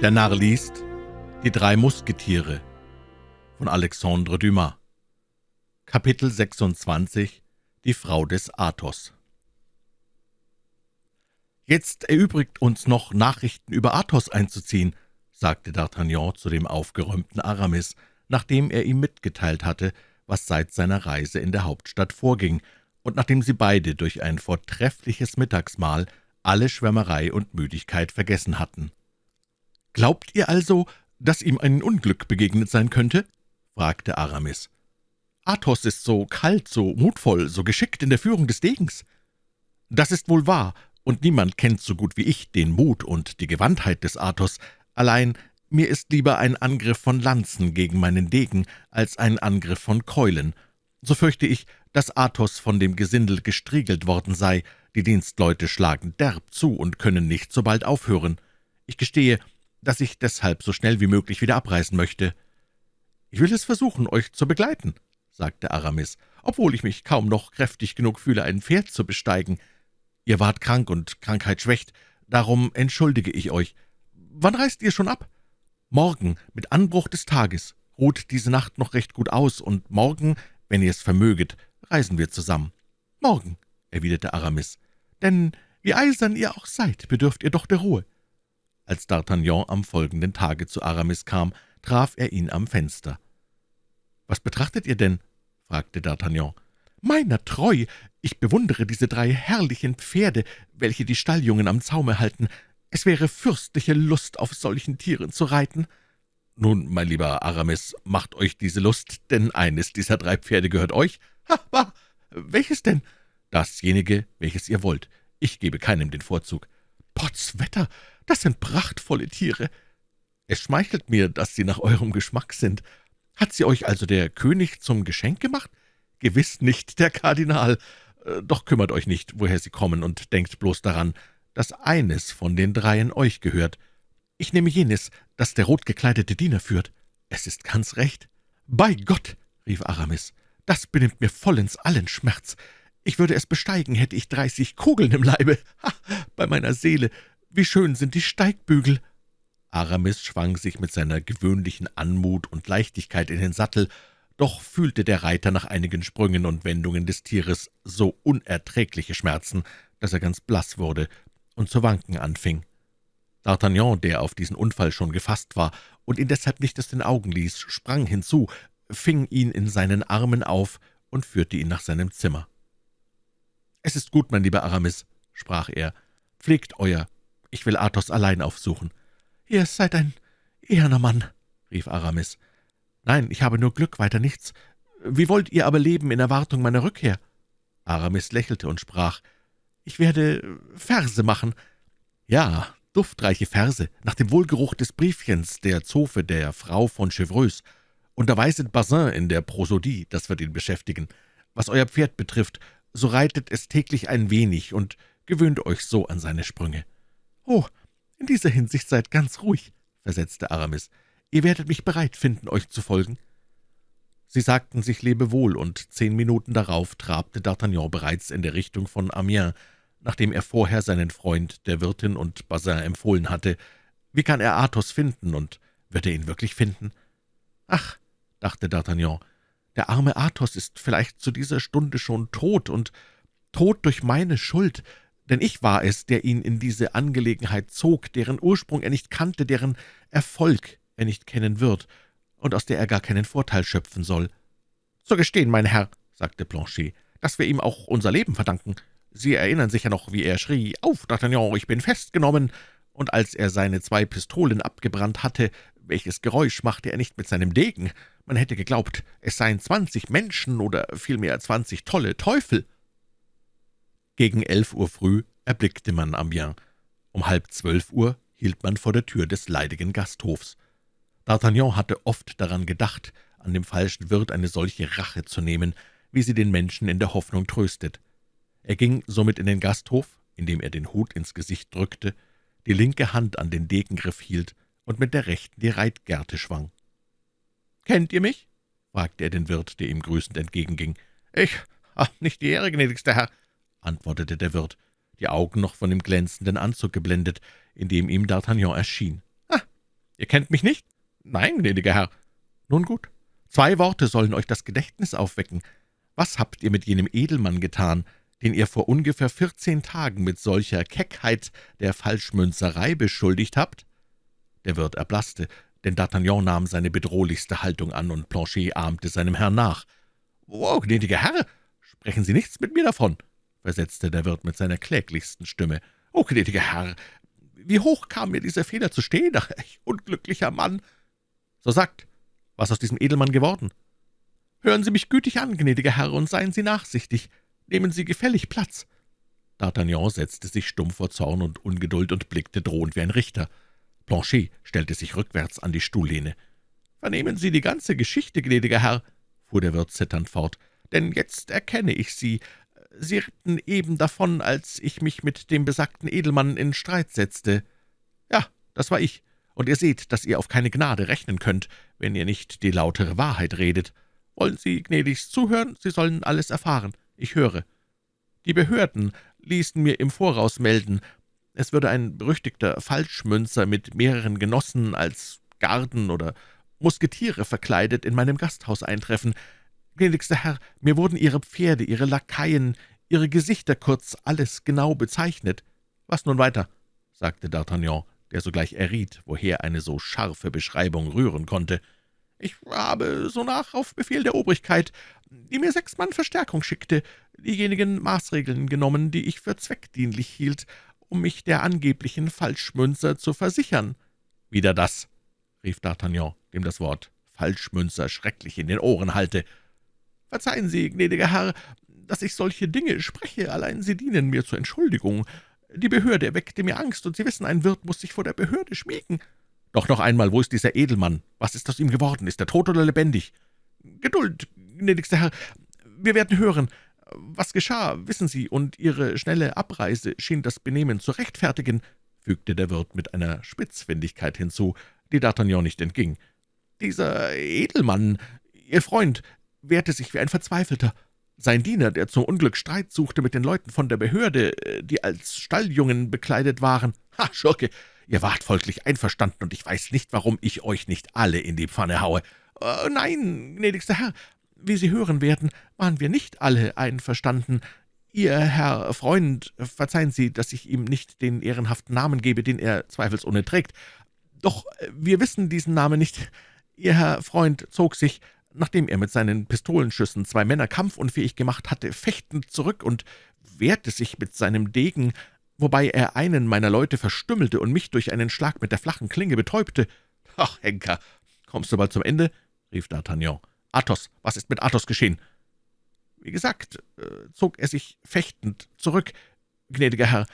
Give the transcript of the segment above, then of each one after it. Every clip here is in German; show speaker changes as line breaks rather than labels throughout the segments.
Der Narr liest Die drei Musketiere von Alexandre Dumas Kapitel 26 Die Frau des Athos »Jetzt erübrigt uns noch, Nachrichten über Athos einzuziehen«, sagte D'Artagnan zu dem aufgeräumten Aramis, nachdem er ihm mitgeteilt hatte, was seit seiner Reise in der Hauptstadt vorging, und nachdem sie beide durch ein vortreffliches Mittagsmahl alle Schwärmerei und Müdigkeit vergessen hatten. »Glaubt ihr also, dass ihm ein Unglück begegnet sein könnte?« fragte Aramis. »Athos ist so kalt, so mutvoll, so geschickt in der Führung des Degens.« »Das ist wohl wahr, und niemand kennt so gut wie ich den Mut und die Gewandtheit des Athos. Allein mir ist lieber ein Angriff von Lanzen gegen meinen Degen als ein Angriff von Keulen. So fürchte ich, dass Athos von dem Gesindel gestriegelt worden sei. Die Dienstleute schlagen derb zu und können nicht so bald aufhören. Ich gestehe, dass ich deshalb so schnell wie möglich wieder abreisen möchte.« »Ich will es versuchen, euch zu begleiten«, sagte Aramis, »obwohl ich mich kaum noch kräftig genug fühle, ein Pferd zu besteigen. Ihr wart krank und Krankheit schwächt, darum entschuldige ich euch. Wann reist ihr schon ab?« »Morgen, mit Anbruch des Tages. Ruht diese Nacht noch recht gut aus, und morgen, wenn ihr es vermöget, reisen wir zusammen.« »Morgen«, erwiderte Aramis, »denn wie eisern ihr auch seid, bedürft ihr doch der Ruhe.« Als D'Artagnan am folgenden Tage zu Aramis kam, traf er ihn am Fenster. »Was betrachtet ihr denn?« fragte D'Artagnan. »Meiner treu! Ich bewundere diese drei herrlichen Pferde, welche die Stalljungen am Zaume halten. Es wäre fürstliche Lust, auf solchen Tieren zu reiten.« »Nun, mein lieber Aramis, macht euch diese Lust, denn eines dieser drei Pferde gehört euch.« »Ha, welches denn?« »Dasjenige, welches ihr wollt. Ich gebe keinem den Vorzug.« »Potzwetter, das sind prachtvolle Tiere. Es schmeichelt mir, dass sie nach eurem Geschmack sind. Hat sie euch also der König zum Geschenk gemacht? Gewiss nicht der Kardinal. Äh, doch kümmert euch nicht, woher sie kommen, und denkt bloß daran, dass eines von den dreien euch gehört. Ich nehme jenes, das der rotgekleidete Diener führt. Es ist ganz recht. »Bei Gott«, rief Aramis, »das benimmt mir vollends allen Schmerz. Ich würde es besteigen, hätte ich dreißig Kugeln im Leibe. Ha, bei meiner Seele, wie schön sind die Steigbügel!« Aramis schwang sich mit seiner gewöhnlichen Anmut und Leichtigkeit in den Sattel, doch fühlte der Reiter nach einigen Sprüngen und Wendungen des Tieres so unerträgliche Schmerzen, dass er ganz blass wurde und zu wanken anfing. D'Artagnan, der auf diesen Unfall schon gefasst war und ihn deshalb nicht aus den Augen ließ, sprang hinzu, fing ihn in seinen Armen auf und führte ihn nach seinem Zimmer. »Es ist gut, mein lieber Aramis«, sprach er, »pflegt euer ich will Athos allein aufsuchen.« »Ihr seid ein eherner Mann«, rief Aramis. »Nein, ich habe nur Glück, weiter nichts. Wie wollt ihr aber leben in Erwartung meiner Rückkehr?« Aramis lächelte und sprach, »Ich werde Verse machen.« »Ja, duftreiche Verse, nach dem Wohlgeruch des Briefchens der Zofe der Frau von Chevreuse. Und da weiset Bazin in der Prosodie, das wird ihn beschäftigen. Was euer Pferd betrifft, so reitet es täglich ein wenig und gewöhnt euch so an seine Sprünge.« »Oh, in dieser Hinsicht seid ganz ruhig«, versetzte Aramis. »Ihr werdet mich bereit finden, euch zu folgen.« Sie sagten sich Lebewohl, und zehn Minuten darauf trabte D'Artagnan bereits in der Richtung von Amiens, nachdem er vorher seinen Freund der Wirtin und Bazin empfohlen hatte. Wie kann er Athos finden, und wird er ihn wirklich finden? »Ach«, dachte D'Artagnan, »der arme Athos ist vielleicht zu dieser Stunde schon tot, und tot durch meine Schuld, denn ich war es, der ihn in diese Angelegenheit zog, deren Ursprung er nicht kannte, deren Erfolg er nicht kennen wird und aus der er gar keinen Vorteil schöpfen soll. »So gestehen, mein Herr«, sagte Planchet, »dass wir ihm auch unser Leben verdanken. Sie erinnern sich ja noch, wie er schrie, »Auf, D'Artagnan, ich bin festgenommen!« Und als er seine zwei Pistolen abgebrannt hatte, welches Geräusch machte er nicht mit seinem Degen? Man hätte geglaubt, es seien zwanzig Menschen oder vielmehr zwanzig tolle Teufel.« gegen elf Uhr früh erblickte man Amiens. Um halb zwölf Uhr hielt man vor der Tür des leidigen Gasthofs. D'Artagnan hatte oft daran gedacht, an dem falschen Wirt eine solche Rache zu nehmen, wie sie den Menschen in der Hoffnung tröstet. Er ging somit in den Gasthof, indem er den Hut ins Gesicht drückte, die linke Hand an den Degengriff hielt und mit der rechten die Reitgerte schwang. »Kennt ihr mich?« fragte er den Wirt, der ihm grüßend entgegenging. »Ich? Ach, nicht die Ehre, gnädigster Herr antwortete der Wirt, die Augen noch von dem glänzenden Anzug geblendet, in dem ihm D'Artagnan erschien. »Ah, »Ihr kennt mich nicht?« »Nein, gnädiger Herr.« »Nun gut. Zwei Worte sollen euch das Gedächtnis aufwecken. Was habt ihr mit jenem Edelmann getan, den ihr vor ungefähr vierzehn Tagen mit solcher Keckheit der Falschmünzerei beschuldigt habt?« Der Wirt erblaßte, denn D'Artagnan nahm seine bedrohlichste Haltung an, und Planchet ahmte seinem Herrn nach. »Oh, gnädiger Herr, sprechen Sie nichts mit mir davon«, versetzte der Wirt mit seiner kläglichsten Stimme. »Oh, gnädiger Herr, wie hoch kam mir dieser Fehler zu stehen, ach, ich unglücklicher Mann!« »So sagt, was aus diesem Edelmann geworden?« »Hören Sie mich gütig an, gnädiger Herr, und seien Sie nachsichtig. Nehmen Sie gefällig Platz.« D'Artagnan setzte sich stumm vor Zorn und Ungeduld und blickte drohend wie ein Richter. Planchet stellte sich rückwärts an die Stuhllehne. »Vernehmen Sie die ganze Geschichte, gnädiger Herr«, fuhr der Wirt zitternd fort, »denn jetzt erkenne ich Sie. Sie ritten eben davon, als ich mich mit dem besagten Edelmann in Streit setzte. Ja, das war ich, und ihr seht, dass ihr auf keine Gnade rechnen könnt, wenn ihr nicht die lautere Wahrheit redet. Wollen Sie gnädigst zuhören? Sie sollen alles erfahren. Ich höre. Die Behörden ließen mir im Voraus melden, es würde ein berüchtigter Falschmünzer mit mehreren Genossen als Garden oder Musketiere verkleidet in meinem Gasthaus eintreffen. Gnädigster Herr, mir wurden Ihre Pferde, Ihre Lakaien, Ihre Gesichter, kurz alles genau bezeichnet. Was nun weiter?« sagte D'Artagnan, der sogleich erriet, woher eine so scharfe Beschreibung rühren konnte. »Ich habe sonach auf Befehl der Obrigkeit, die mir sechs Mann Verstärkung schickte, diejenigen Maßregeln genommen, die ich für zweckdienlich hielt, um mich der angeblichen Falschmünzer zu versichern.« »Wieder das«, rief D'Artagnan, dem das Wort Falschmünzer schrecklich in den Ohren hallte. »Verzeihen Sie, gnädiger Herr, dass ich solche Dinge spreche, allein sie dienen mir zur Entschuldigung. Die Behörde erweckte mir Angst, und Sie wissen, ein Wirt muss sich vor der Behörde schmiegen.« »Doch noch einmal, wo ist dieser Edelmann? Was ist aus ihm geworden? Ist er tot oder lebendig?« »Geduld, gnädigster Herr, wir werden hören. Was geschah, wissen Sie, und Ihre schnelle Abreise schien das Benehmen zu rechtfertigen«, fügte der Wirt mit einer Spitzfindigkeit hinzu, die D'Artagnan nicht entging. »Dieser Edelmann, Ihr Freund, wehrte sich wie ein Verzweifelter. Sein Diener, der zum Unglück Streit suchte mit den Leuten von der Behörde, die als Stalljungen bekleidet waren. Ha, Schurke, ihr wart folglich einverstanden, und ich weiß nicht, warum ich euch nicht alle in die Pfanne haue. Äh, nein, gnädigster Herr, wie Sie hören werden, waren wir nicht alle einverstanden. Ihr Herr Freund, verzeihen Sie, dass ich ihm nicht den ehrenhaften Namen gebe, den er zweifelsohne trägt. Doch äh, wir wissen diesen Namen nicht. Ihr Herr Freund zog sich, nachdem er mit seinen Pistolenschüssen zwei Männer kampfunfähig gemacht hatte, fechtend zurück und wehrte sich mit seinem Degen, wobei er einen meiner Leute verstümmelte und mich durch einen Schlag mit der flachen Klinge betäubte. »Ach, Henker, kommst du bald zum Ende?« rief D'Artagnan. »Athos, was ist mit Athos geschehen?« »Wie gesagt, äh, zog er sich fechtend zurück, gnädiger Herr,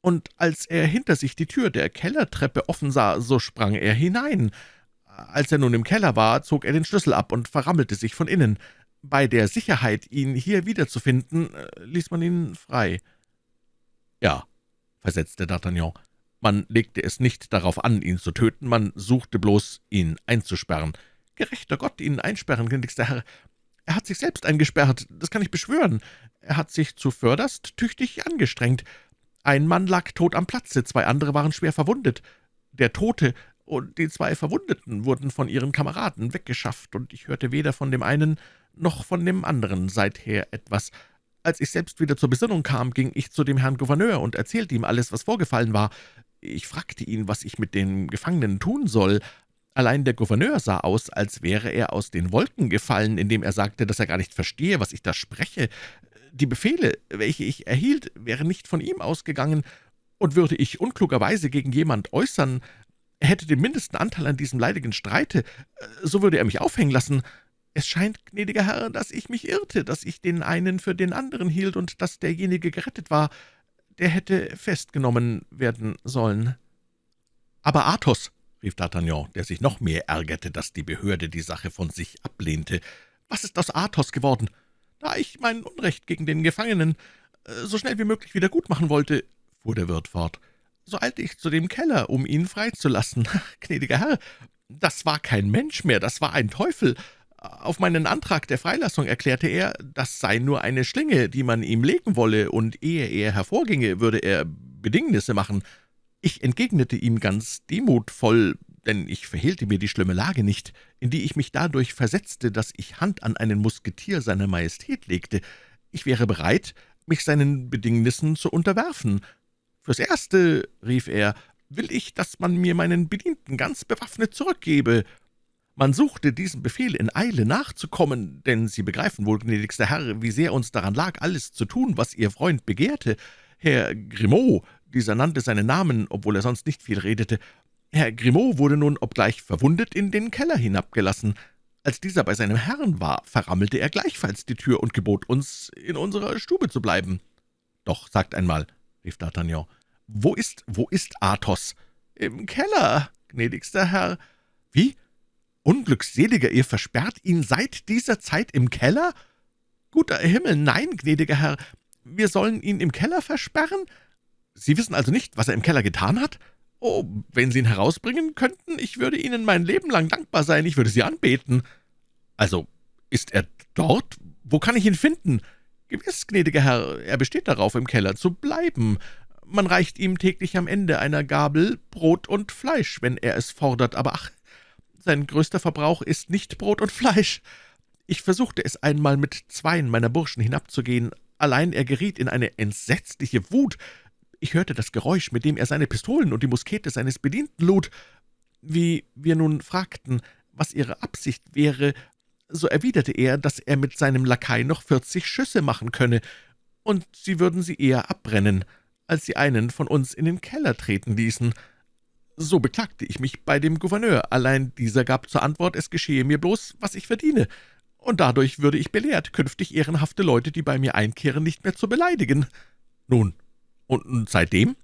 und als er hinter sich die Tür der Kellertreppe offen sah, so sprang er hinein. Als er nun im Keller war, zog er den Schlüssel ab und verrammelte sich von innen. Bei der Sicherheit, ihn hier wiederzufinden, äh, ließ man ihn frei.« »Ja«, versetzte D'Artagnan, »man legte es nicht darauf an, ihn zu töten, man suchte bloß, ihn einzusperren. Gerechter Gott, ihn einsperren, gnädigster Herr. Er hat sich selbst eingesperrt, das kann ich beschwören. Er hat sich zuvörderst tüchtig angestrengt. Ein Mann lag tot am Platze, zwei andere waren schwer verwundet. Der Tote und die zwei Verwundeten wurden von ihren Kameraden weggeschafft, und ich hörte weder von dem einen noch von dem anderen seither etwas. Als ich selbst wieder zur Besinnung kam, ging ich zu dem Herrn Gouverneur und erzählte ihm alles, was vorgefallen war. Ich fragte ihn, was ich mit den Gefangenen tun soll. Allein der Gouverneur sah aus, als wäre er aus den Wolken gefallen, indem er sagte, dass er gar nicht verstehe, was ich da spreche. Die Befehle, welche ich erhielt, wären nicht von ihm ausgegangen, und würde ich unklugerweise gegen jemand äußern, er hätte den mindesten Anteil an diesem leidigen Streite, so würde er mich aufhängen lassen. Es scheint, gnädiger Herr, dass ich mich irrte, dass ich den einen für den anderen hielt und dass derjenige gerettet war, der hätte festgenommen werden sollen.« »Aber Athos«, rief D'Artagnan, der sich noch mehr ärgerte, dass die Behörde die Sache von sich ablehnte, »was ist aus Athos geworden? Da ich mein Unrecht gegen den Gefangenen äh, so schnell wie möglich wieder gut machen wollte«, fuhr der Wirt fort, »so eilte ich zu dem Keller, um ihn freizulassen. Gnädiger Herr, das war kein Mensch mehr, das war ein Teufel. Auf meinen Antrag der Freilassung erklärte er, das sei nur eine Schlinge, die man ihm legen wolle, und ehe er hervorginge, würde er Bedingnisse machen. Ich entgegnete ihm ganz demutvoll, denn ich verhehlte mir die schlimme Lage nicht, in die ich mich dadurch versetzte, dass ich Hand an einen Musketier seiner Majestät legte. Ich wäre bereit, mich seinen Bedingnissen zu unterwerfen. »Fürs Erste«, rief er, »will ich, dass man mir meinen Bedienten ganz bewaffnet zurückgebe.« man suchte diesem Befehl in Eile nachzukommen, denn Sie begreifen wohl, gnädigster Herr, wie sehr uns daran lag, alles zu tun, was Ihr Freund begehrte. Herr Grimaud, dieser nannte seinen Namen, obwohl er sonst nicht viel redete, Herr Grimaud wurde nun, obgleich verwundet, in den Keller hinabgelassen. Als dieser bei seinem Herrn war, verrammelte er gleichfalls die Tür und gebot uns, in unserer Stube zu bleiben. »Doch, sagt einmal«, rief D'Artagnan, »wo ist, wo ist Athos?« »Im Keller, gnädigster Herr.« »Wie? Unglückseliger, ihr versperrt ihn seit dieser Zeit im Keller?« »Guter Himmel, nein, gnädiger Herr, wir sollen ihn im Keller versperren? Sie wissen also nicht, was er im Keller getan hat?« »Oh, wenn Sie ihn herausbringen könnten, ich würde Ihnen mein Leben lang dankbar sein, ich würde Sie anbeten.« »Also, ist er dort? Wo kann ich ihn finden?« »Gewiss, gnädiger Herr, er besteht darauf, im Keller zu bleiben. Man reicht ihm täglich am Ende einer Gabel Brot und Fleisch, wenn er es fordert, aber ach, sein größter Verbrauch ist nicht Brot und Fleisch. Ich versuchte es einmal mit zweien meiner Burschen hinabzugehen, allein er geriet in eine entsetzliche Wut, ich hörte das Geräusch, mit dem er seine Pistolen und die Muskete seines Bedienten lud. Wie wir nun fragten, was ihre Absicht wäre, so erwiderte er, dass er mit seinem Lakai noch vierzig Schüsse machen könne, und sie würden sie eher abbrennen, als sie einen von uns in den Keller treten ließen. So beklagte ich mich bei dem Gouverneur, allein dieser gab zur Antwort, es geschehe mir bloß, was ich verdiene, und dadurch würde ich belehrt, künftig ehrenhafte Leute, die bei mir einkehren, nicht mehr zu beleidigen. Nun, »Und seitdem?«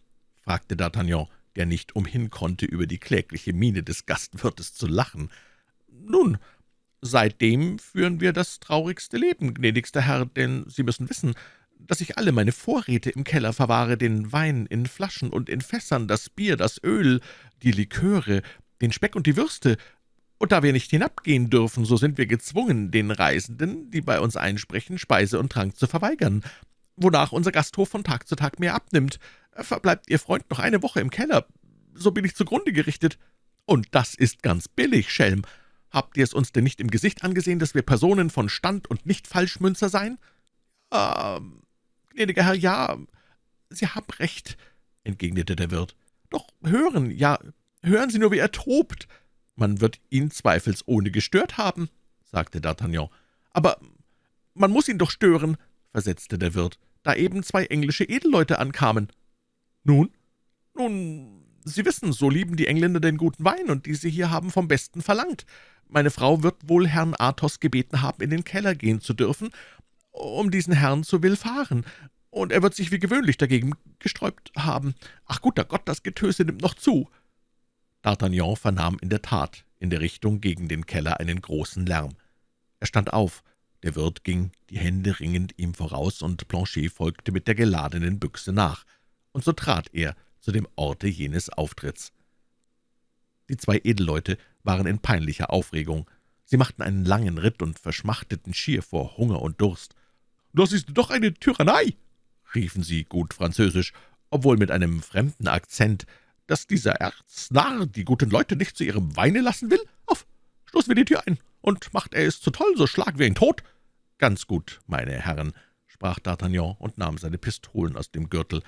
fragte D'Artagnan, der nicht umhin konnte, über die klägliche Miene des Gastwirtes zu lachen. »Nun, seitdem führen wir das traurigste Leben, gnädigster Herr, denn Sie müssen wissen, dass ich alle meine Vorräte im Keller verwahre, den Wein in Flaschen und in Fässern, das Bier, das Öl, die Liköre, den Speck und die Würste, und da wir nicht hinabgehen dürfen, so sind wir gezwungen, den Reisenden, die bei uns einsprechen, Speise und Trank zu verweigern wonach unser Gasthof von Tag zu Tag mehr abnimmt. Verbleibt Ihr Freund noch eine Woche im Keller, so bin ich zugrunde gerichtet. Und das ist ganz billig, Schelm. Habt ihr es uns denn nicht im Gesicht angesehen, dass wir Personen von Stand und nicht Falschmünzer seien? Ah, gnädiger Herr, ja, Sie haben recht, entgegnete der Wirt. Doch hören, ja, hören Sie nur, wie er tobt. Man wird ihn zweifelsohne gestört haben, sagte D'Artagnan. Aber man muss ihn doch stören, versetzte der Wirt, »da eben zwei englische Edelleute ankamen.« »Nun?« »Nun, Sie wissen, so lieben die Engländer den guten Wein, und diese hier haben vom Besten verlangt. Meine Frau wird wohl Herrn Athos gebeten haben, in den Keller gehen zu dürfen, um diesen Herrn zu willfahren, und er wird sich wie gewöhnlich dagegen gesträubt haben. Ach guter Gott, das Getöse nimmt noch zu!« D'Artagnan vernahm in der Tat in der Richtung gegen den Keller einen großen Lärm. Er stand auf, der Wirt ging, die Hände ringend, ihm voraus, und Planchet folgte mit der geladenen Büchse nach, und so trat er zu dem Orte jenes Auftritts. Die zwei Edelleute waren in peinlicher Aufregung. Sie machten einen langen Ritt und verschmachteten schier vor Hunger und Durst. »Das ist doch eine Tyrannei«, riefen sie gut französisch, obwohl mit einem fremden Akzent, dass dieser Erznarr die guten Leute nicht zu ihrem Weine lassen will. Auf, stoßen wir die Tür ein, und macht er es zu toll, so schlagen wir ihn tot.« »Ganz gut, meine Herren«, sprach D'Artagnan und nahm seine Pistolen aus dem Gürtel.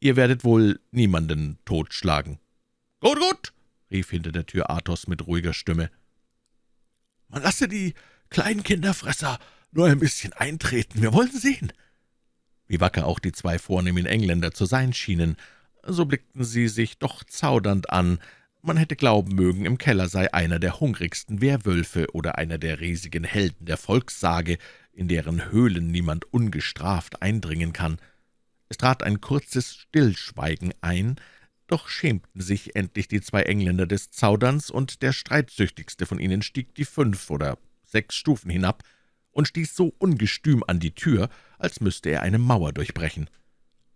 »Ihr werdet wohl niemanden totschlagen.« »Gut, gut«, rief hinter der Tür Athos mit ruhiger Stimme. »Man lasse die kleinen Kinderfresser nur ein bisschen eintreten, wir wollen sehen.« Wie wacker auch die zwei vornehmen Engländer zu sein schienen, so blickten sie sich doch zaudernd an, man hätte glauben mögen, im Keller sei einer der hungrigsten Werwölfe oder einer der riesigen Helden der Volkssage, in deren Höhlen niemand ungestraft eindringen kann. Es trat ein kurzes Stillschweigen ein, doch schämten sich endlich die zwei Engländer des Zauderns, und der streitsüchtigste von ihnen stieg die fünf oder sechs Stufen hinab und stieß so ungestüm an die Tür, als müsste er eine Mauer durchbrechen.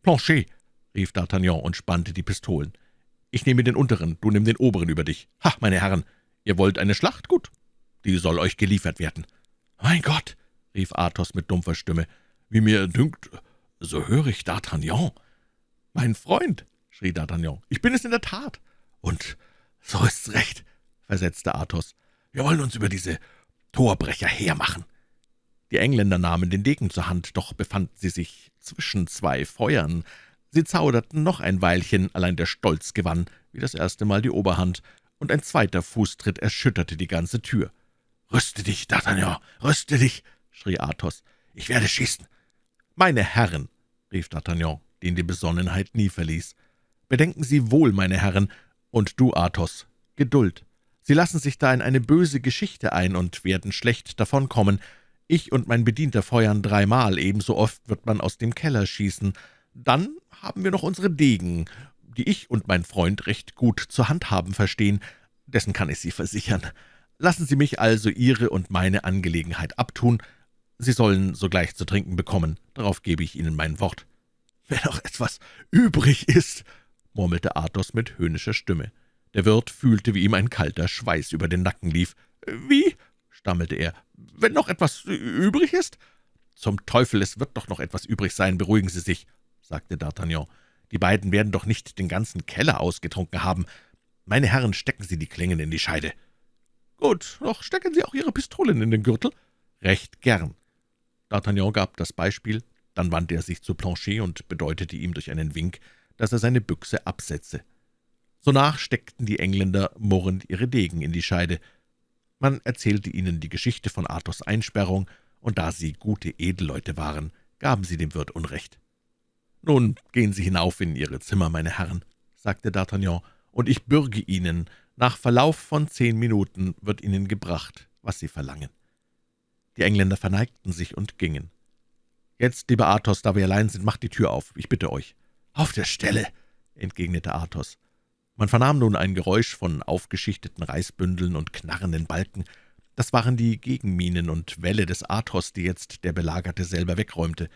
»Planchet«, rief D'Artagnan und spannte die Pistolen. »Ich nehme den unteren, du nimm den oberen über dich. Ha, meine Herren, ihr wollt eine Schlacht? Gut, die soll euch geliefert werden.« »Mein Gott«, rief Athos mit dumpfer Stimme. »Wie mir dünkt, so höre ich D'Artagnan.« »Mein Freund«, schrie D'Artagnan, »ich bin es in der Tat.« »Und so ist's recht«, versetzte Athos. »Wir wollen uns über diese Torbrecher hermachen.« Die Engländer nahmen den Degen zur Hand, doch befanden sie sich zwischen zwei Feuern. Sie zauderten noch ein Weilchen, allein der Stolz gewann, wie das erste Mal die Oberhand, und ein zweiter Fußtritt erschütterte die ganze Tür. »Rüste dich, D'Artagnan, rüste dich!« Schrie Athos. »Ich werde schießen!« »Meine Herren«, rief D'Artagnan, den die Besonnenheit nie verließ, »bedenken Sie wohl, meine Herren, und du, Athos, Geduld. Sie lassen sich da in eine böse Geschichte ein und werden schlecht davonkommen. Ich und mein Bedienter feuern dreimal, ebenso oft wird man aus dem Keller schießen. Dann haben wir noch unsere Degen, die ich und mein Freund recht gut zu handhaben verstehen, dessen kann ich Sie versichern. Lassen Sie mich also Ihre und meine Angelegenheit abtun. Sie sollen sogleich zu trinken bekommen, darauf gebe ich Ihnen mein Wort.« »Wenn noch etwas übrig ist«, murmelte Athos mit höhnischer Stimme. Der Wirt fühlte, wie ihm ein kalter Schweiß über den Nacken lief. »Wie?« stammelte er. »Wenn noch etwas übrig ist?« »Zum Teufel, es wird doch noch etwas übrig sein, beruhigen Sie sich«, sagte D'Artagnan. »Die beiden werden doch nicht den ganzen Keller ausgetrunken haben. Meine Herren, stecken Sie die Klingen in die Scheide.« »Gut, doch stecken Sie auch Ihre Pistolen in den Gürtel.« »Recht gern.« D'Artagnan gab das Beispiel, dann wandte er sich zu Planchet und bedeutete ihm durch einen Wink, dass er seine Büchse absetze. Sonach steckten die Engländer murrend ihre Degen in die Scheide. Man erzählte ihnen die Geschichte von Athos Einsperrung, und da sie gute Edelleute waren, gaben sie dem Wirt Unrecht. »Nun gehen Sie hinauf in Ihre Zimmer, meine Herren«, sagte D'Artagnan, »und ich bürge Ihnen, nach Verlauf von zehn Minuten wird Ihnen gebracht, was Sie verlangen.« Die Engländer verneigten sich und gingen. »Jetzt, lieber Athos, da wir allein sind, macht die Tür auf, ich bitte euch.« »Auf der Stelle«, entgegnete Athos. Man vernahm nun ein Geräusch von aufgeschichteten Reisbündeln und knarrenden Balken. Das waren die Gegenminen und Wälle des Athos, die jetzt der Belagerte selber wegräumte.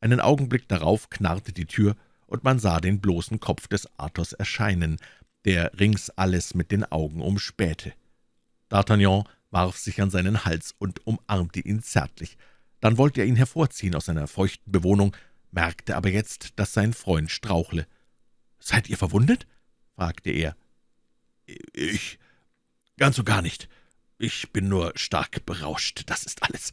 Einen Augenblick darauf knarrte die Tür, und man sah den bloßen Kopf des Athos erscheinen, der rings alles mit den Augen umspähte. D'Artagnan warf sich an seinen Hals und umarmte ihn zärtlich. Dann wollte er ihn hervorziehen aus seiner feuchten Bewohnung, merkte aber jetzt, dass sein Freund strauchle. »Seid ihr verwundet?« fragte er. »Ich? Ganz und gar nicht. Ich bin nur stark berauscht, das ist alles.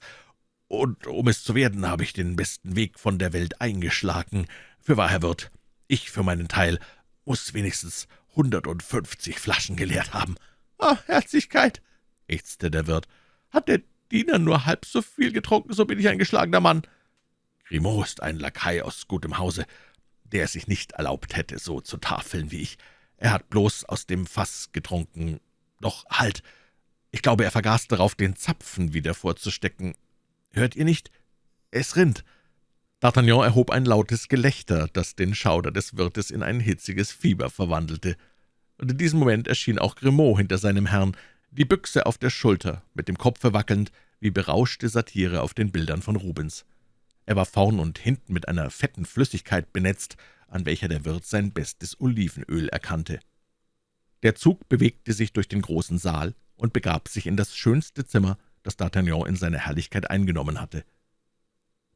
Und um es zu werden, habe ich den besten Weg von der Welt eingeschlagen. Für wahr, Herr Wirt, ich für meinen Teil muss wenigstens hundertundfünfzig Flaschen geleert haben.« »Ah, Herzlichkeit«, ächzte der Wirt, »hat der Diener nur halb so viel getrunken, so bin ich ein geschlagener Mann.« Grimaud ist ein Lakai aus gutem Hause, der es sich nicht erlaubt hätte, so zu tafeln wie ich. Er hat bloß aus dem Fass getrunken. Doch halt, ich glaube, er vergaß darauf, den Zapfen wieder vorzustecken. Hört ihr nicht? Es rinnt.« D'Artagnan erhob ein lautes Gelächter, das den Schauder des Wirtes in ein hitziges Fieber verwandelte. Und in diesem Moment erschien auch Grimaud hinter seinem Herrn, die Büchse auf der Schulter, mit dem Kopfe wackelnd, wie berauschte Satire auf den Bildern von Rubens. Er war vorn und hinten mit einer fetten Flüssigkeit benetzt, an welcher der Wirt sein bestes Olivenöl erkannte. Der Zug bewegte sich durch den großen Saal und begab sich in das schönste Zimmer, das D'Artagnan in seiner Herrlichkeit eingenommen hatte.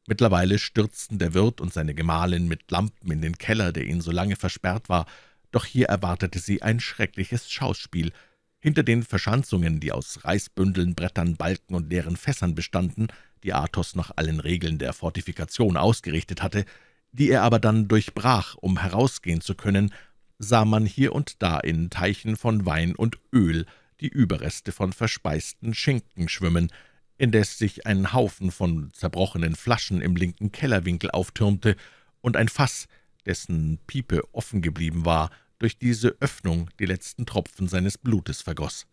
Mittlerweile stürzten der Wirt und seine Gemahlin mit Lampen in den Keller, der ihnen so lange versperrt war, doch hier erwartete sie ein schreckliches Schauspiel. Hinter den Verschanzungen, die aus Reisbündeln, Brettern, Balken und leeren Fässern bestanden, die Athos nach allen Regeln der Fortifikation ausgerichtet hatte, die er aber dann durchbrach, um herausgehen zu können, sah man hier und da in Teichen von Wein und Öl die Überreste von verspeisten Schinken schwimmen, indes sich ein Haufen von zerbrochenen Flaschen im linken Kellerwinkel auftürmte und ein Fass, dessen Piepe offen geblieben war, durch diese Öffnung die letzten Tropfen seines Blutes vergoß.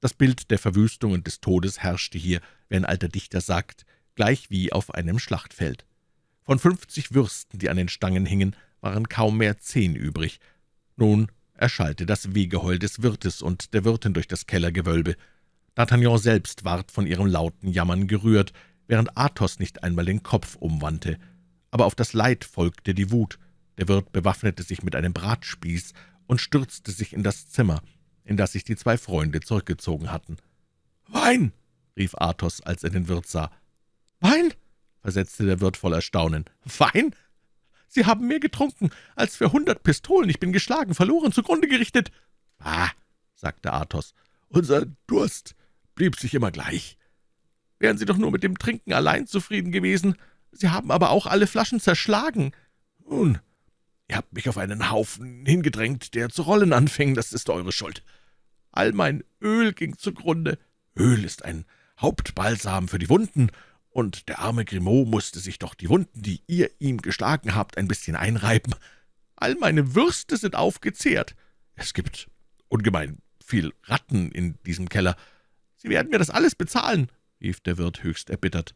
Das Bild der Verwüstung und des Todes herrschte hier, wie ein alter Dichter sagt, gleich wie auf einem Schlachtfeld. Von fünfzig Würsten, die an den Stangen hingen, waren kaum mehr zehn übrig. Nun erschallte das Wehgeheul des Wirtes und der Wirtin durch das Kellergewölbe. D'Artagnan selbst ward von ihrem lauten Jammern gerührt, während Athos nicht einmal den Kopf umwandte. Aber auf das Leid folgte die Wut. Der Wirt bewaffnete sich mit einem Bratspieß und stürzte sich in das Zimmer, in das sich die zwei Freunde zurückgezogen hatten. »Wein!« rief Athos, als er den Wirt sah. »Wein?« versetzte der Wirt voll Erstaunen. »Wein? Sie haben mehr getrunken als für hundert Pistolen. Ich bin geschlagen, verloren, zugrunde gerichtet.« »Ah«, sagte Athos, unser Durst blieb sich immer gleich. Wären Sie doch nur mit dem Trinken allein zufrieden gewesen, Sie haben aber auch alle Flaschen zerschlagen. Nun, ihr habt mich auf einen Haufen hingedrängt, der zu rollen anfing, das ist eure Schuld. All mein Öl ging zugrunde. Öl ist ein Hauptbalsam für die Wunden, und der arme Grimaud musste sich doch die Wunden, die ihr ihm geschlagen habt, ein bisschen einreiben. All meine Würste sind aufgezehrt. Es gibt ungemein viel Ratten in diesem Keller. Sie werden mir das alles bezahlen, rief der Wirt höchst erbittert.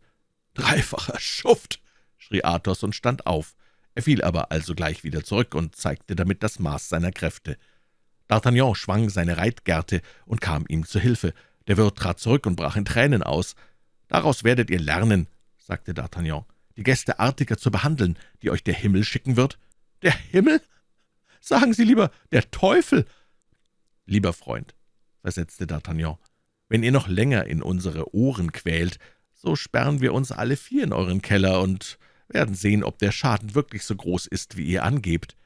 »Dreifacher Schuft«, schrie Athos und stand auf. Er fiel aber alsogleich wieder zurück und zeigte damit das Maß seiner Kräfte. D'Artagnan schwang seine Reitgerte und kam ihm zu Hilfe. Der Wirt trat zurück und brach in Tränen aus. »Daraus werdet ihr lernen«, sagte D'Artagnan, »die Gäste artiger zu behandeln, die euch der Himmel schicken wird.« »Der Himmel? Sagen Sie lieber, der Teufel!« »Lieber Freund«, versetzte D'Artagnan, »wenn ihr noch länger in unsere Ohren quält, so sperren wir uns alle vier in euren Keller und werden sehen, ob der Schaden wirklich so groß ist, wie ihr angebt.«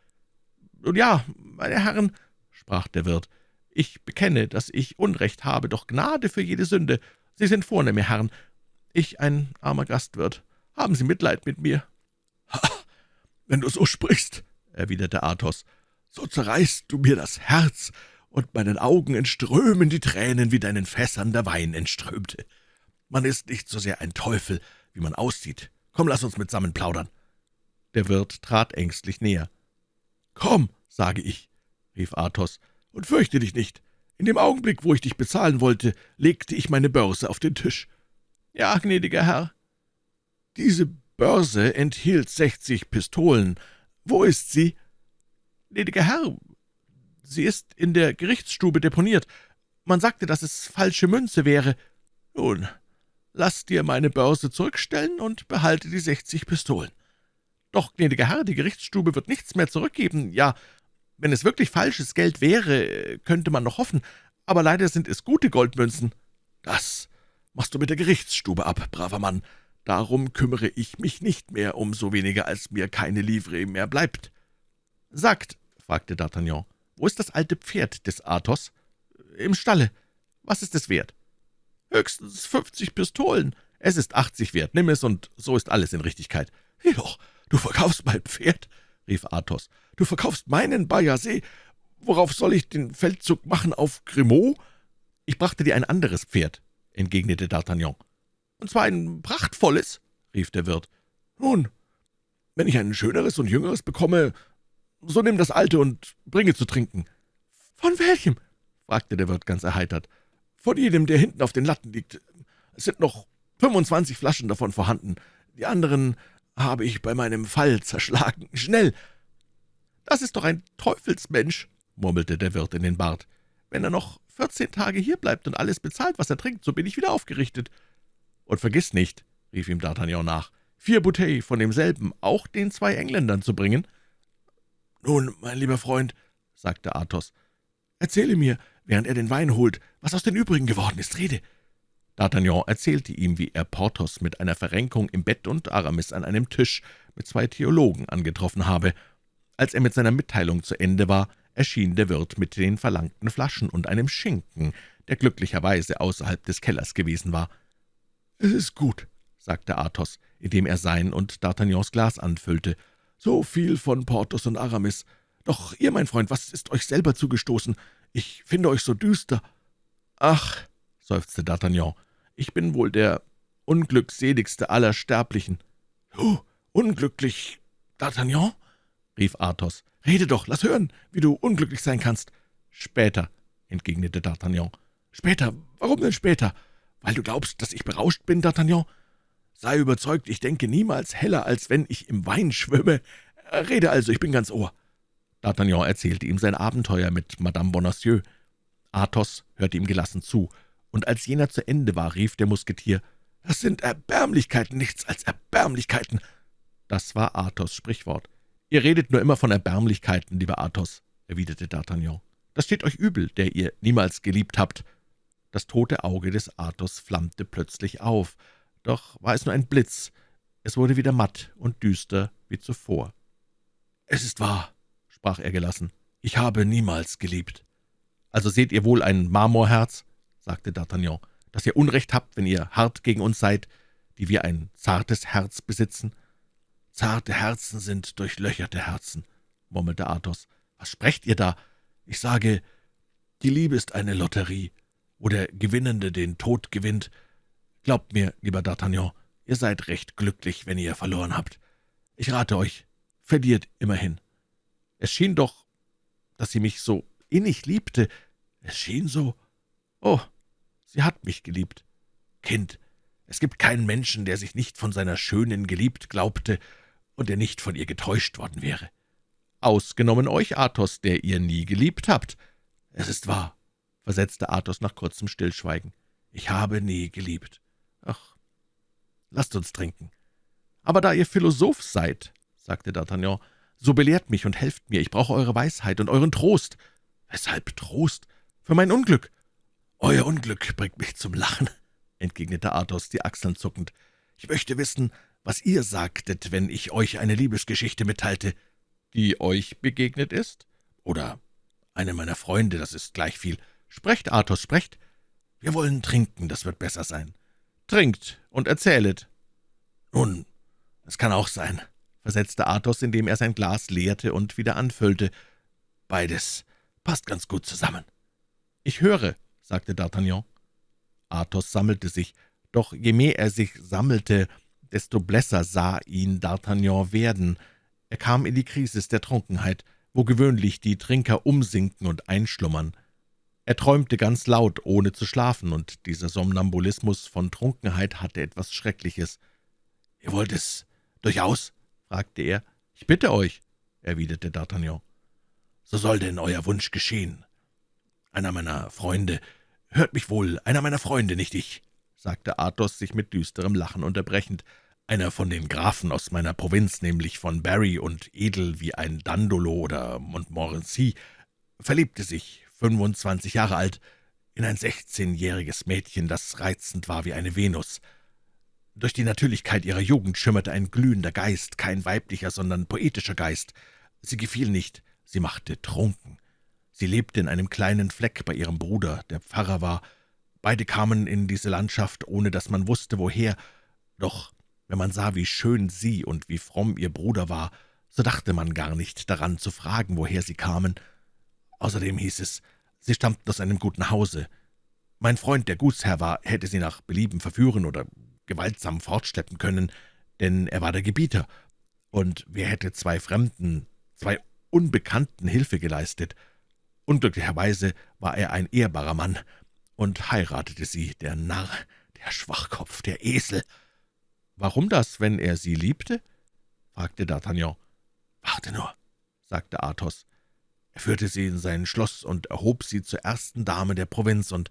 »Nun ja, meine Herren«, sprach der Wirt, »ich bekenne, dass ich Unrecht habe, doch Gnade für jede Sünde. Sie sind vornehme Herren, ich ein armer Gastwirt. Haben Sie Mitleid mit mir?«
»Ha, wenn du so sprichst«, erwiderte Athos, »so zerreißt du mir das Herz, und meinen Augen entströmen die Tränen, wie deinen Fässern der Wein entströmte. Man ist nicht so sehr ein Teufel, wie man aussieht. Komm, lass uns mitsammen plaudern.«
Der Wirt trat ängstlich näher.
»Komm«, sage ich, rief Athos, »und fürchte dich nicht. In dem Augenblick, wo ich dich bezahlen wollte, legte ich meine Börse auf den Tisch.«
»Ja, gnädiger Herr.«
»Diese Börse enthielt sechzig Pistolen. Wo ist sie?«
»Gnädiger Herr, sie ist in der Gerichtsstube deponiert. Man sagte, dass es falsche Münze wäre.«
»Nun, lass dir meine Börse zurückstellen und behalte die sechzig Pistolen.«
»Doch, gnädiger Herr, die Gerichtsstube wird nichts mehr zurückgeben. Ja, wenn es wirklich falsches Geld wäre, könnte man noch hoffen, aber leider sind es gute Goldmünzen.«
»Das machst du mit der Gerichtsstube ab, braver Mann. Darum kümmere ich mich nicht mehr, umso weniger, als mir keine Livree mehr bleibt.«
»Sagt«, fragte D'Artagnan, »wo ist das alte Pferd des Athos?« »Im Stalle. Was ist es wert?«
»Höchstens fünfzig Pistolen.«
»Es ist achtzig wert. Nimm es, und so ist alles in Richtigkeit.«
»Jedoch, du verkaufst mein Pferd«, rief Athos. »Du verkaufst meinen Bayasee. Worauf soll ich den Feldzug machen, auf Grimaud?«
»Ich brachte dir ein anderes Pferd«, entgegnete D'Artagnan.
»Und zwar ein prachtvolles«, rief der Wirt. »Nun, wenn ich ein schöneres und jüngeres bekomme, so nimm das alte und bringe zu trinken.«
»Von welchem?« fragte der Wirt ganz erheitert.
»Von jedem, der hinten auf den Latten liegt. Es sind noch fünfundzwanzig Flaschen davon vorhanden. Die anderen habe ich bei meinem Fall zerschlagen. Schnell!«
»Das ist doch ein Teufelsmensch«, murmelte der Wirt in den Bart. »Wenn er noch vierzehn Tage hier bleibt und alles bezahlt, was er trinkt, so bin ich wieder aufgerichtet.« »Und vergiss nicht«, rief ihm D'Artagnan nach, »vier Bouteilles von demselben auch den zwei Engländern zu bringen.«
»Nun, mein lieber Freund«, sagte Athos, »erzähle mir, während er den Wein holt, was aus den übrigen geworden ist. Rede!«
D'Artagnan erzählte ihm, wie er Porthos mit einer Verrenkung im Bett und Aramis an einem Tisch mit zwei Theologen angetroffen habe. Als er mit seiner Mitteilung zu Ende war, erschien der Wirt mit den verlangten Flaschen und einem Schinken, der glücklicherweise außerhalb des Kellers gewesen war.
»Es ist gut«, sagte Athos, indem er sein und D'Artagnans Glas anfüllte. »So viel von Porthos und Aramis. Doch ihr, mein Freund, was ist euch selber zugestoßen? Ich finde euch so düster.«
»Ach«, seufzte D'Artagnan, »ich bin wohl der unglückseligste aller Sterblichen.«
»Du, unglücklich, D'Artagnan?« rief Athos. »Rede doch, lass hören, wie du unglücklich sein kannst.«
»Später«, entgegnete D'Artagnan.
»Später? Warum denn später? Weil du glaubst, dass ich berauscht bin, D'Artagnan? Sei überzeugt, ich denke niemals heller, als wenn ich im Wein schwimme. Rede also, ich bin ganz Ohr.«
D'Artagnan erzählte ihm sein Abenteuer mit Madame Bonacieux. Athos hörte ihm gelassen zu, und als jener zu Ende war, rief der Musketier,
»Das sind Erbärmlichkeiten, nichts als Erbärmlichkeiten!«
Das war Athos' Sprichwort. »Ihr redet nur immer von Erbärmlichkeiten, lieber Athos«, erwiderte D'Artagnan. »Das steht euch übel, der ihr niemals geliebt habt.« Das tote Auge des Athos flammte plötzlich auf, doch war es nur ein Blitz. Es wurde wieder matt und düster wie zuvor.
»Es ist wahr«, sprach er gelassen, »ich habe niemals geliebt.«
»Also seht ihr wohl ein Marmorherz?« sagte D'Artagnan, »dass ihr Unrecht habt, wenn ihr hart gegen uns seid, die wir ein zartes Herz besitzen.«
»Zarte Herzen sind durchlöcherte Herzen«, murmelte Athos. »Was sprecht ihr da? Ich sage, die Liebe ist eine Lotterie, wo der Gewinnende den Tod gewinnt. Glaubt mir, lieber D'Artagnan, ihr seid recht glücklich, wenn ihr verloren habt. Ich rate euch, verliert immerhin.«
»Es schien doch, dass sie mich so innig liebte.«
»Es schien so?
Oh, sie hat mich geliebt.«
»Kind, es gibt keinen Menschen, der sich nicht von seiner Schönen geliebt glaubte und der nicht von ihr getäuscht worden wäre.«
»Ausgenommen euch, Athos, der ihr nie geliebt habt.«
»Es ist wahr«, versetzte Athos nach kurzem Stillschweigen. »Ich habe nie geliebt. Ach, lasst uns trinken.«
»Aber da ihr Philosoph seid«, sagte D'Artagnan, »so belehrt mich und helft mir. Ich brauche eure Weisheit und euren Trost.«
»Weshalb Trost?«
»Für mein Unglück.«
»Euer Unglück bringt mich zum Lachen«, entgegnete Athos, die Achseln zuckend. »Ich möchte wissen, was ihr sagtet, wenn ich euch eine Liebesgeschichte mitteilte.«
»Die euch begegnet ist?«
»Oder eine meiner Freunde, das ist gleich viel.«
»Sprecht, Athos, sprecht.«
»Wir wollen trinken, das wird besser sein.«
»Trinkt und erzählet.«
»Nun, das kann auch sein«, versetzte Athos, indem er sein Glas leerte und wieder anfüllte. »Beides passt ganz gut zusammen.«
»Ich höre«, sagte D'Artagnan. Athos sammelte sich, doch je mehr er sich sammelte, desto blässer sah ihn D'Artagnan werden. Er kam in die Krisis der Trunkenheit, wo gewöhnlich die Trinker umsinken und einschlummern. Er träumte ganz laut, ohne zu schlafen, und dieser Somnambulismus von Trunkenheit hatte etwas Schreckliches.
»Ihr wollt es durchaus?« Fragte er.
»Ich bitte euch«, erwiderte D'Artagnan.
»So soll denn euer Wunsch geschehen. Einer meiner Freunde »Hört mich wohl, einer meiner Freunde, nicht ich«, sagte Athos, sich mit düsterem Lachen unterbrechend, »einer von den Grafen aus meiner Provinz, nämlich von Barry und edel wie ein Dandolo oder Montmorency, verliebte sich, fünfundzwanzig Jahre alt, in ein sechzehnjähriges Mädchen, das reizend war wie eine Venus. Durch die Natürlichkeit ihrer Jugend schimmerte ein glühender Geist, kein weiblicher, sondern poetischer Geist. Sie gefiel nicht, sie machte trunken. Sie lebte in einem kleinen Fleck bei ihrem Bruder, der Pfarrer war. Beide kamen in diese Landschaft, ohne dass man wusste, woher. Doch wenn man sah, wie schön sie und wie fromm ihr Bruder war, so dachte man gar nicht daran zu fragen, woher sie kamen. Außerdem hieß es, sie stammten aus einem guten Hause. Mein Freund, der Gutsherr war, hätte sie nach Belieben verführen oder gewaltsam fortschleppen können, denn er war der Gebieter. Und wer hätte zwei Fremden, zwei Unbekannten Hilfe geleistet? Unglücklicherweise war er ein ehrbarer Mann und heiratete sie, der Narr, der Schwachkopf, der Esel.
»Warum das, wenn er sie liebte?« fragte D'Artagnan.
»Warte nur«, sagte Athos. Er führte sie in sein Schloss und erhob sie zur ersten Dame der Provinz, und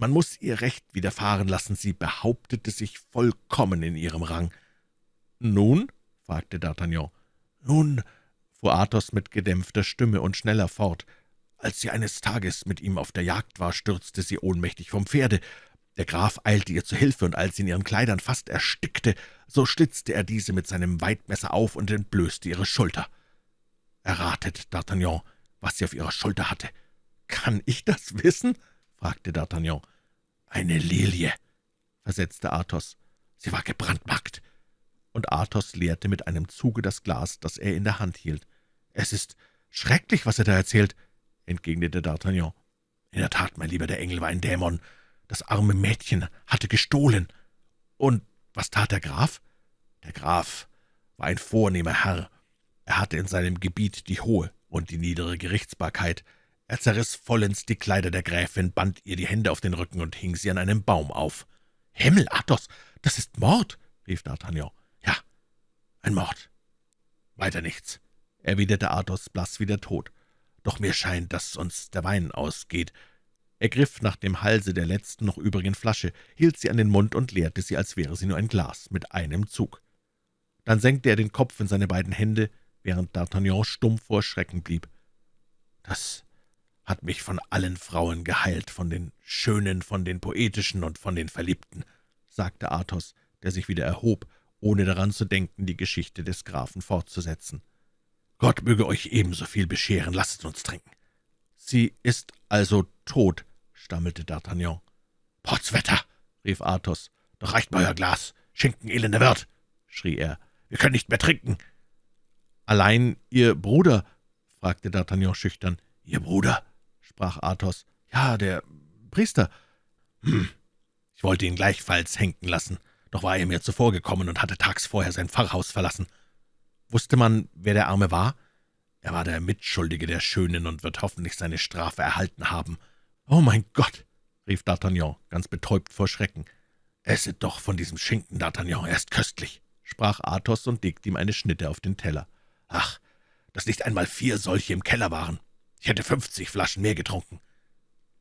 man muss ihr Recht widerfahren lassen, sie behauptete sich vollkommen in ihrem Rang.
»Nun?« fragte D'Artagnan.
»Nun«, fuhr Athos mit gedämpfter Stimme und schneller fort, als sie eines Tages mit ihm auf der Jagd war, stürzte sie ohnmächtig vom Pferde. Der Graf eilte ihr zu Hilfe, und als sie in ihren Kleidern fast erstickte, so schlitzte er diese mit seinem Weidmesser auf und entblößte ihre Schulter. Erratet, D'Artagnan, was sie auf ihrer Schulter hatte.
»Kann ich das wissen?« Fragte D'Artagnan.
»Eine Lilie«, versetzte Athos. »Sie war gebrandmarkt.«
Und Athos leerte mit einem Zuge das Glas, das er in der Hand hielt.
»Es ist schrecklich, was er da erzählt«, entgegnete D'Artagnan. »In der Tat, mein Lieber, der Engel war ein Dämon. Das arme Mädchen hatte gestohlen. Und was tat der Graf? Der Graf war ein vornehmer Herr. Er hatte in seinem Gebiet die hohe und die niedere Gerichtsbarkeit. Er zerriss vollends die Kleider der Gräfin, band ihr die Hände auf den Rücken und hing sie an einem Baum auf. »Himmel, Athos, das ist Mord!« rief D'Artagnan. »Ja, ein Mord. Weiter nichts«, erwiderte Athos blass wie der Tod doch mir scheint, dass uns der Wein ausgeht.«
Er griff nach dem Halse der letzten noch übrigen Flasche, hielt sie an den Mund und leerte sie, als wäre sie nur ein Glas, mit einem Zug. Dann senkte er den Kopf in seine beiden Hände, während D'Artagnan stumm vor Schrecken blieb.
»Das hat mich von allen Frauen geheilt, von den Schönen, von den Poetischen und von den Verliebten«, sagte Athos, der sich wieder erhob, ohne daran zu denken, die Geschichte des Grafen fortzusetzen. Gott möge euch ebenso viel bescheren, lasst uns trinken.«
»Sie ist also tot«, stammelte D'Artagnan.
»Potzwetter«, rief Athos, »doch reicht mir euer Glas, Schinken, elender Wirt«, schrie er, »wir können nicht mehr trinken.«
»Allein Ihr Bruder?« fragte D'Artagnan schüchtern.
»Ihr Bruder?« Sprach Athos.
»Ja, der Priester.«
»Hm, ich wollte ihn gleichfalls henken lassen, doch war er mir zuvorgekommen und hatte tags vorher sein Pfarrhaus verlassen.«
»Wusste man, wer der Arme war?«
»Er war der Mitschuldige der Schönen und wird hoffentlich seine Strafe erhalten haben.«
»Oh, mein Gott!« rief D'Artagnan, ganz betäubt vor Schrecken.
»Esset doch von diesem Schinken, D'Artagnan, er ist köstlich«, sprach Athos und legte ihm eine Schnitte auf den Teller. »Ach, dass nicht einmal vier solche im Keller waren. Ich hätte fünfzig Flaschen mehr getrunken.«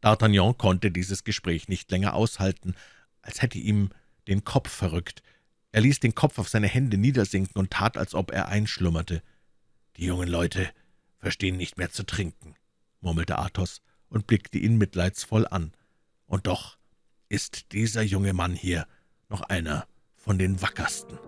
D'Artagnan konnte dieses Gespräch nicht länger aushalten, als hätte ihm den Kopf verrückt. Er ließ den Kopf auf seine Hände niedersinken und tat, als ob er einschlummerte.
»Die jungen Leute verstehen nicht mehr zu trinken«, murmelte Athos und blickte ihn mitleidsvoll an. »Und doch ist dieser junge Mann hier noch einer von den Wackersten.«